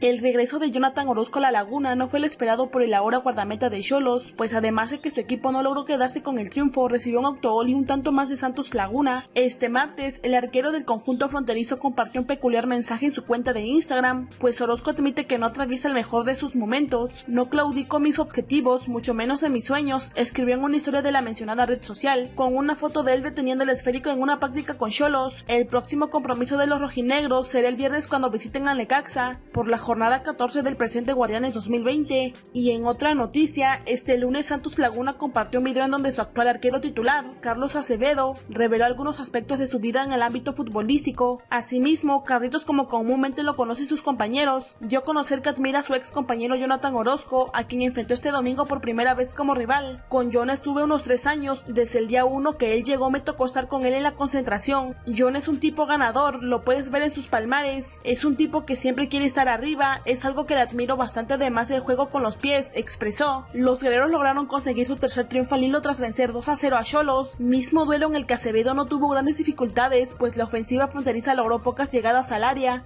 El regreso de Jonathan Orozco a la Laguna no fue el esperado por el ahora guardameta de Cholos, pues además de que su equipo no logró quedarse con el triunfo, recibió un autogol y un tanto más de Santos Laguna. Este martes, el arquero del conjunto fronterizo compartió un peculiar mensaje en su cuenta de Instagram, pues Orozco admite que no atraviesa el mejor de sus momentos, no claudico mis objetivos, mucho menos en mis sueños, escribió en una historia de la mencionada red social, con una foto de él deteniendo el esférico en una práctica con Cholos. El próximo compromiso de los rojinegros será el viernes cuando visiten a Necaxa, por la jornada 14 del presente Guardianes 2020. Y en otra noticia, este lunes Santos Laguna compartió un video en donde su actual arquero titular, Carlos Acevedo, reveló algunos aspectos de su vida en el ámbito futbolístico. Asimismo, Carlitos como comúnmente lo conocen sus compañeros, dio a conocer que admira a su ex compañero Jonathan Orozco, a quien enfrentó este domingo por primera vez como rival. Con John estuve unos tres años, desde el día uno que él llegó me tocó estar con él en la concentración. John es un tipo ganador, lo puedes ver en sus palmares, es un tipo que siempre quiere estar arriba, es algo que le admiro bastante además el juego con los pies, expresó. Los guerreros lograron conseguir su tercer triunfo al hilo tras vencer 2 a 0 a Cholos, mismo duelo en el que Acevedo no tuvo grandes dificultades, pues la ofensiva fronteriza logró pocas llegadas al área.